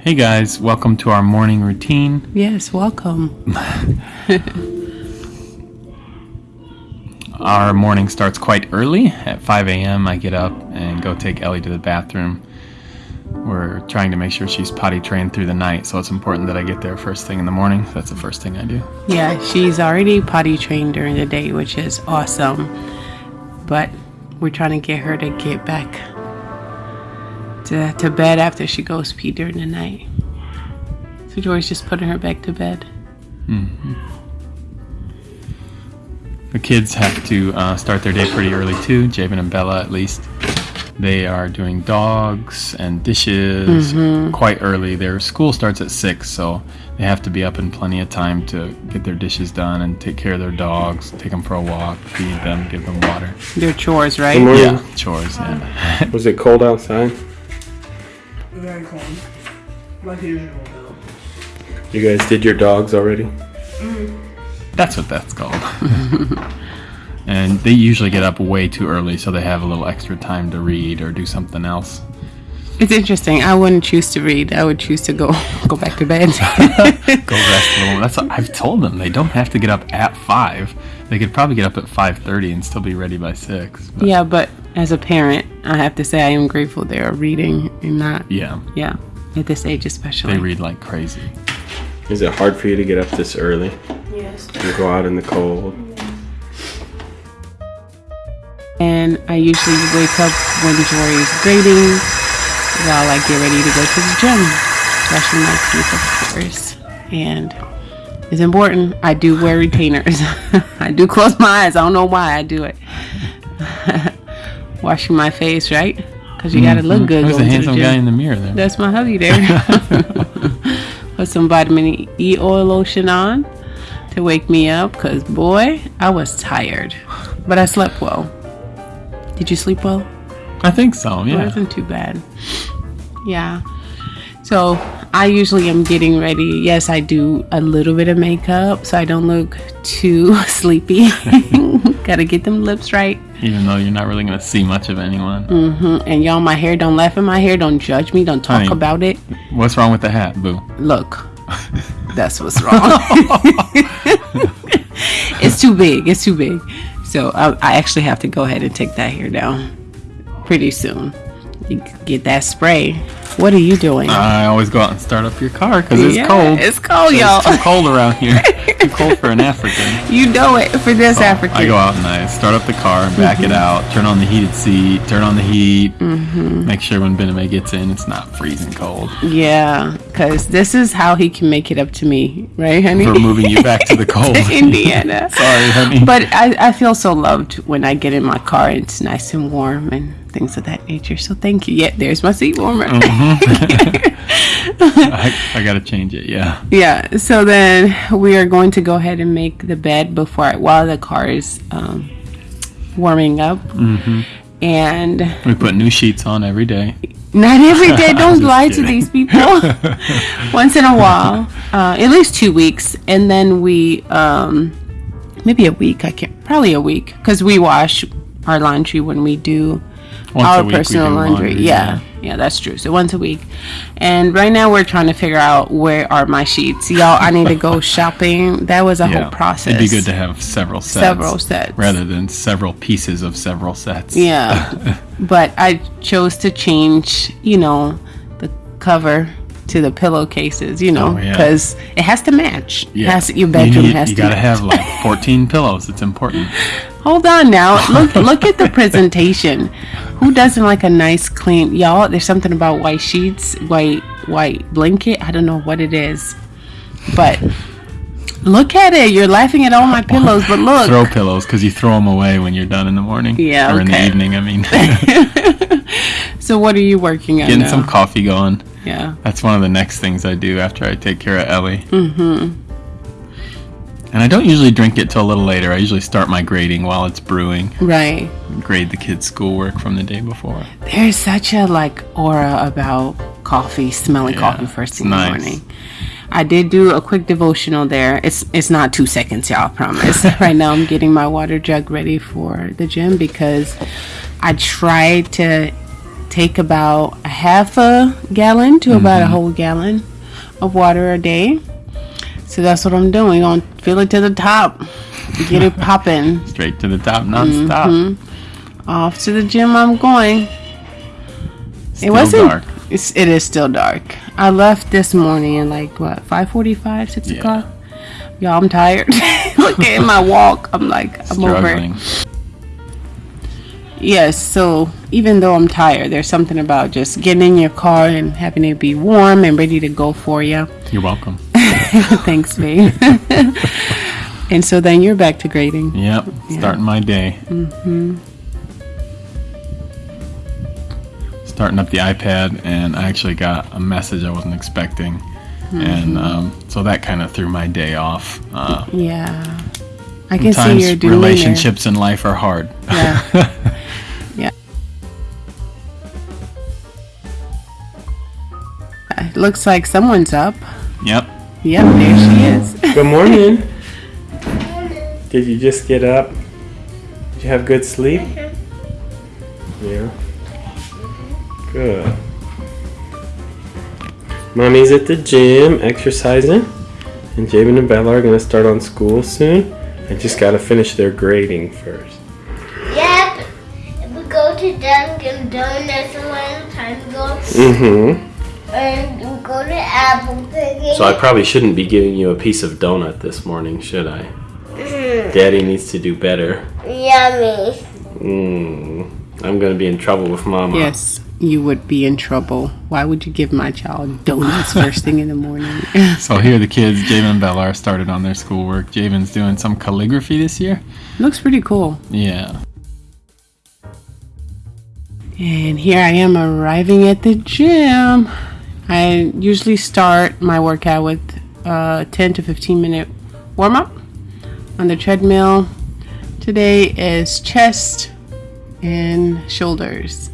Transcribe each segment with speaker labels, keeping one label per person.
Speaker 1: Hey guys, welcome to our morning routine.
Speaker 2: Yes, welcome.
Speaker 1: Our morning starts quite early. At 5 a.m., I get up and go take Ellie to the bathroom. We're trying to make sure she's potty trained through the night, so it's important that I get there first thing in the morning. That's the first thing I do.
Speaker 2: Yeah, she's already potty trained during the day, which is awesome. But we're trying to get her to get back to, to bed after she goes pee during the night. So Joy's just putting her back to bed.
Speaker 1: The kids have to uh, start their day pretty early too. Javen and Bella, at least, they are doing dogs and dishes quite early. Their school starts at six, so they have to be up in plenty of time to get their dishes done and take care of their dogs, take them for a walk, feed them, give them water.
Speaker 2: They're chores, right?
Speaker 3: Morning.
Speaker 1: Yeah, chores. Yeah.
Speaker 3: Was it cold outside?
Speaker 4: Very cold. Like usual, though.
Speaker 3: You guys did your dogs already?
Speaker 1: That's what that's called. and they usually get up way too early, so they have a little extra time to read or do something else.
Speaker 2: It's interesting. I wouldn't choose to read. I would choose to go go back to bed.
Speaker 1: Go rest a little. That's what I've told them. They don't have to get up at five. They could probably get up at five thirty and still be ready by six. But
Speaker 2: yeah, but as a parent, I have to say I am grateful they are reading and not.
Speaker 1: yeah,
Speaker 2: Yeah, at this age especially.
Speaker 1: they read like crazy.
Speaker 3: Is it hard for you to get up this early
Speaker 4: Yes.
Speaker 3: and go out in the cold?
Speaker 2: And I usually wake up when Jory is grading while I get ready to go to the gym. Brushing my teeth, of course. And it's important. I do wear retainers. I do close my eyes. I don't know why I do it. Washing my face, right? Because you gotta look mm-hmm. good
Speaker 1: There's a
Speaker 2: to the
Speaker 1: handsome guy in the mirror there.
Speaker 2: That's my hubby there. Put some vitamin E oil lotion on to wake me up because, boy, I was tired. But I slept well. Did you sleep well?
Speaker 1: I think so. yeah.
Speaker 2: It wasn't too bad. Yeah. So I usually am getting ready. Yes, I do a little bit of makeup so I don't look too sleepy. Gotta get them lips right.
Speaker 1: Even though you're not really gonna see much of anyone.
Speaker 2: Mm-hmm. And y'all, my hair, don't laugh at my hair. Don't judge me. Don't talk about it.
Speaker 1: What's wrong with the hat, Boo?
Speaker 2: Look, that's what's wrong. it's too big. It's too big. So I, I actually have to go ahead and take that hair down pretty soon. You get that spray. What are you doing?
Speaker 1: I always go out and start up your car because it's
Speaker 2: Yeah,
Speaker 1: cold.
Speaker 2: It's cold, y'all.
Speaker 1: It's too cold around here. too cold for an African.
Speaker 2: You know it for this African.
Speaker 1: I go out and I start up the car and back it mm-hmm. out, turn on the heated seat, turn on the heat, mm-hmm. make sure when Bename gets in, it's not freezing cold.
Speaker 2: Yeah, because this is how he can make it up to me, right, honey?
Speaker 1: For moving you back to the cold.
Speaker 2: Indiana.
Speaker 1: Sorry, honey.
Speaker 2: But I, I feel so loved when I get in my car. And it's nice and warm and things of that nature. So thank you. Yeah, there's my seat warmer.
Speaker 1: I, I gotta change it, yeah.
Speaker 2: Yeah. So then we are going to go ahead and make the bed before while the car is um, warming up.
Speaker 1: Mm-hmm.
Speaker 2: And
Speaker 1: We put new sheets on every day.
Speaker 2: not every day. Don't lie to these people. Once in a while, uh, at least two weeks, and then we um, maybe a week. I can't probably a week because we wash our laundry when we do
Speaker 1: Once a
Speaker 2: our personal laundry.
Speaker 1: laundry,
Speaker 2: Yeah. yeah, that's true. So once a week, and right now we're trying to figure out where are my sheets, y'all. I need to go shopping. That was a
Speaker 1: Yeah.
Speaker 2: whole process.
Speaker 1: It'd be good to have several sets.
Speaker 2: several sets
Speaker 1: Rather than several pieces of several sets.
Speaker 2: Yeah. but I chose to change, you know, the cover to the pillowcases, you know,
Speaker 1: Oh, yeah.
Speaker 2: because it has to match.
Speaker 1: Yeah.
Speaker 2: has, your bedroom
Speaker 1: you need-
Speaker 2: has
Speaker 1: You
Speaker 2: to
Speaker 1: gotta
Speaker 2: match.
Speaker 1: have like 14 pillows. It's important.
Speaker 2: Hold on now. Look look at the presentation. Who doesn't like a nice clean y'all? There's something about white sheets, white white blanket. I don't know what it is. But look at it. You're laughing at all my pillows, but look.
Speaker 1: Throw pillows because you throw them away when you're done in the morning.
Speaker 2: Yeah,
Speaker 1: Or in the evening, I mean.
Speaker 2: so what are you working on
Speaker 1: Getting
Speaker 2: now?
Speaker 1: some coffee going.
Speaker 2: yeah.
Speaker 1: That's one of the next things I do after I take care of Ellie. Mm-hmm. And I don't usually drink it till a little later. I usually start my grading while it's brewing.
Speaker 2: Right.
Speaker 1: Grade the kids' schoolwork from the day before.
Speaker 2: There's such a like aura about coffee, smelling
Speaker 1: Yeah,
Speaker 2: coffee first thing in the morning. I did do a quick devotional there. It's it's not two seconds, y'all. I promise. right now, I'm getting my water jug ready for the gym because I tried to take about a half a gallon to about a mm-hmm. whole gallon of water a day. So that's what I'm doing. Gonna fill it to the top, get it popping.
Speaker 1: Straight to the top, nonstop.
Speaker 2: Mm-hmm. Off to the gym I'm going.
Speaker 1: Still
Speaker 2: it wasn't.
Speaker 1: dark.
Speaker 2: It's, it is still dark. I left this morning at like what 5:45, 6
Speaker 1: Yeah.
Speaker 2: o'clock. Y'all, I'm tired. Look at my walk. I'm like I'm
Speaker 1: Struggling.
Speaker 2: over. Yes. So even though I'm tired, there's something about just getting in your car and having it be warm and ready to go for you.
Speaker 1: You're welcome.
Speaker 2: Thanks, babe. and so then you're back to grading.
Speaker 1: Yep. Starting my day.
Speaker 2: Mm-hmm.
Speaker 1: Starting up the iPad, and I actually got a message I wasn't expecting. And
Speaker 2: Mm-hmm.
Speaker 1: um, so that kind of threw my day off. Uh,
Speaker 2: Yeah. I can see your demeanor.
Speaker 1: relationships in life are hard.
Speaker 2: Yeah. yeah. It looks like someone's up.
Speaker 1: Yep.
Speaker 2: Yep, there she is.
Speaker 3: Good morning. Did you just get up? Did you have good sleep? Yeah. Good. Mommy's at the gym exercising, and Jabin and Bella are gonna start on school soon. I just gotta finish their grading first.
Speaker 5: Yep. We go to Dunkin' Donuts a long time ago,
Speaker 3: Mm-hmm.
Speaker 5: and we go Apple Picking.
Speaker 3: So I probably shouldn't be giving you a piece of donut this morning, should I? Daddy needs to do better.
Speaker 5: Yummy.
Speaker 3: Mm. I'm gonna be in trouble with Mama.
Speaker 2: Yes, you would be in trouble. Why would you give my child donuts first thing in the morning?
Speaker 1: So here the kids, Javen and Bella, are started on their schoolwork. Javen's doing some calligraphy this year.
Speaker 2: Looks pretty cool.
Speaker 1: Yeah.
Speaker 2: And here I am arriving at the gym. I usually start my workout with a 10 to 15 minute warm up on the treadmill. Today is chest and shoulders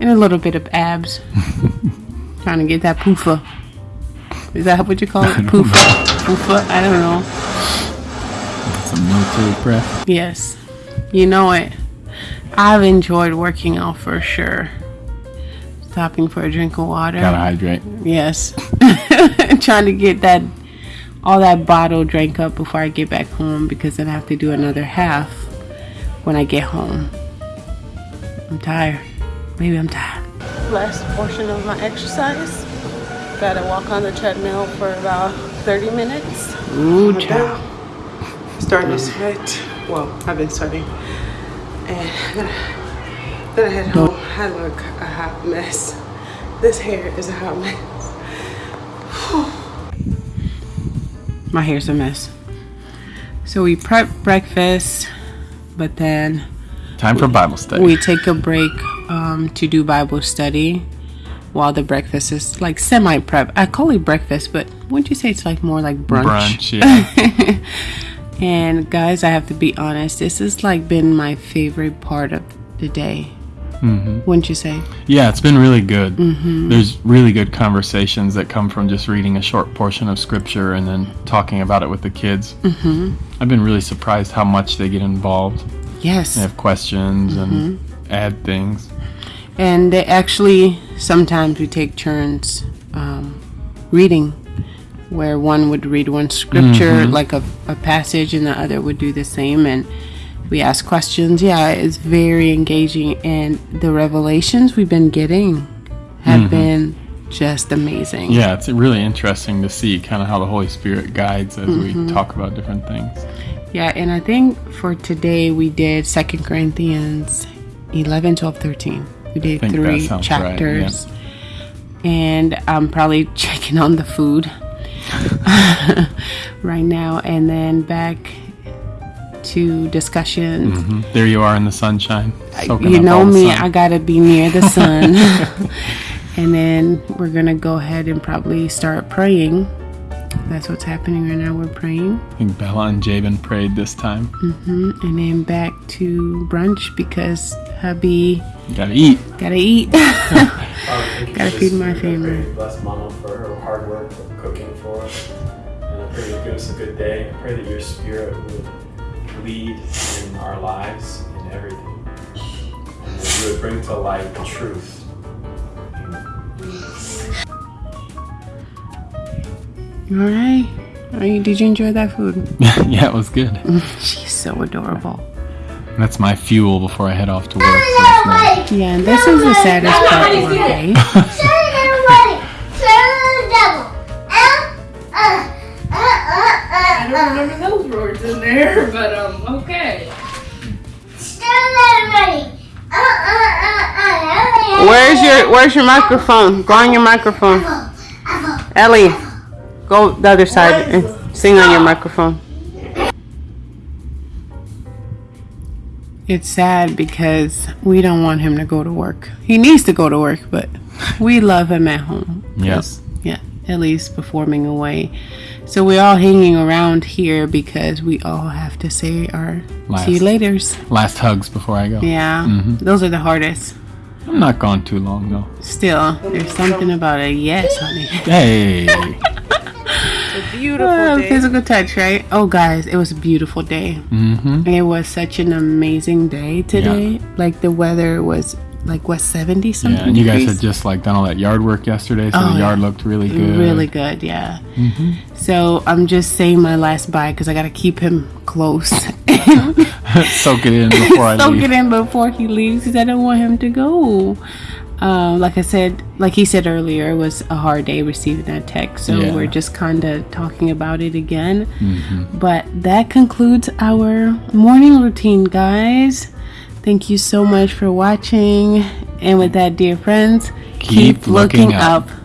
Speaker 2: and a little bit of abs. Trying to get that poofa. Is that what you call it? Poofa. Poofa? I don't know.
Speaker 1: Some military prep.
Speaker 2: Yes. You know it. I've enjoyed working out for sure. Stopping for a drink of water.
Speaker 1: Gotta hydrate.
Speaker 2: Yes. Trying to get that all that bottle drank up before I get back home because then I have to do another half when I get home. I'm tired. Maybe I'm tired. Last portion of my exercise. Gotta walk on the treadmill for about 30 minutes. Ooh, child.
Speaker 4: Starting to sweat. Well, I've been sweating. And then, I head home. I look a hot mess. This hair is a hot mess.
Speaker 2: My hair's a mess. So we prep breakfast, but then
Speaker 1: Time for Bible study.
Speaker 2: we take a break um, to do Bible study while the breakfast is like semi prep. I call it breakfast, but wouldn't you say it's like more like brunch?
Speaker 1: Brunch, yeah.
Speaker 2: And guys, I have to be honest, this has like been my favorite part of the day.
Speaker 1: Hmm
Speaker 2: Wouldn't you say?
Speaker 1: Yeah, it's been really good.
Speaker 2: Mm-hmm.
Speaker 1: There's really good conversations that come from just reading a short portion of scripture and then talking about it with the kids.
Speaker 2: Mm-hmm.
Speaker 1: I've been really surprised how much they get involved.
Speaker 2: Yes.
Speaker 1: They have questions and
Speaker 2: Mm-hmm.
Speaker 1: add things.
Speaker 2: And they actually sometimes we take turns um, reading, where one would read one scripture, like a, a passage, and the other would do the same, and we ask questions. Yeah, it's very engaging, and the revelations we've been getting have been just amazing.
Speaker 1: Yeah, it's really interesting to see kind of how the Holy Spirit guides as
Speaker 2: Mm-hmm.
Speaker 1: we talk about different things.
Speaker 2: Yeah, and I think for today we did Second Corinthians 11, 12, 13. We did three
Speaker 1: sounds right, yeah.
Speaker 2: chapters. And I'm probably checking on the food right now and then back to discussions.
Speaker 1: Mhm. There you are in the sunshine.
Speaker 2: You know me. I gotta be near the sun. and then we're gonna go ahead and probably start praying. That's what's happening right now. We're praying.
Speaker 1: I think Bella and Jabin prayed this time.
Speaker 2: hmm And then back to brunch because hubby
Speaker 1: You gotta eat.
Speaker 2: gotta eat.
Speaker 3: Thank you
Speaker 2: Gotta feed my family.
Speaker 3: pray Bless Mama for her hard work of cooking for us. And I pray you give us a good day. I pray that your spirit would lead in our lives in everything. And that you would bring to light the truth.
Speaker 2: All right. Are you, did you enjoy that food?
Speaker 1: yeah, it was good.
Speaker 2: She's so adorable.
Speaker 1: That's my fuel before I head off to work. for this morning.
Speaker 5: Everybody!
Speaker 2: Yeah, and this is the saddest part of our day.
Speaker 6: There, but um, okay.
Speaker 5: Show everybody! Uh, uh, uh, uh.
Speaker 2: Where's your Where's your microphone? Go on your microphone. Ellie, go the other side and sing on your microphone. It's sad because we don't want him to go to work. He needs to go to work, but we love him at home.
Speaker 1: Yes.
Speaker 2: Yeah, Ellie's performing away. So we're all hanging around here because we all have to say our see you
Speaker 1: Last.
Speaker 2: laters.
Speaker 1: Last hugs before I go.
Speaker 2: Yeah, those are the hardest.
Speaker 1: I'm not gone too long though.
Speaker 2: Still, there's something about a yes, honey.
Speaker 1: Hey.
Speaker 4: A beautiful
Speaker 2: Oh,
Speaker 4: day.
Speaker 2: physical touch, right? Oh, guys, it was a beautiful day.
Speaker 1: mm-hmm.
Speaker 2: It was such an amazing day today. Like the weather was like what seventy something.
Speaker 1: Yeah, and you guys had just like done all that yard work yesterday, so
Speaker 2: Oh,
Speaker 1: the yard
Speaker 2: yeah.
Speaker 1: looked really good.
Speaker 2: really good. Yeah.
Speaker 1: Mm-hmm.
Speaker 2: So I'm just saying my last bye because I gotta keep him close.
Speaker 1: Soak it in before I
Speaker 2: Soak
Speaker 1: leave.
Speaker 2: it in before he leaves because I don't want him to go. Um, like I said, like he said earlier, it was a hard day receiving that text. So
Speaker 1: Yeah.
Speaker 2: we're just kind of talking about it again.
Speaker 1: Mm-hmm.
Speaker 2: But that concludes our morning routine, guys. Thank you so much for watching. And with that, dear friends,
Speaker 1: Keep looking up.
Speaker 2: up.